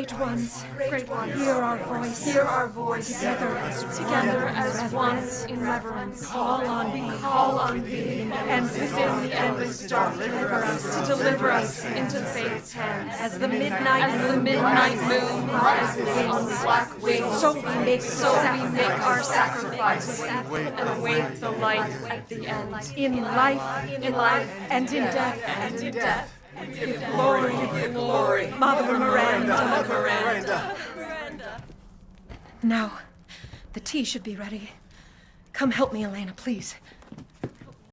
Great ones, great ones, hear our voice, hear our voice. Together, together as one. In reverence. Call on thee, call on thee, and within the endless dark deliver us, to deliver us into faith's hands. As the midnight, as the midnight moon rises on the black wings, so we make, so we make our sacrifice. And await the light at the end. In life, in life, and in death, and in death. Give glory, give glory, Mother Miranda, Mother Miranda. Now, the tea should be ready. Come help me, Elena, please.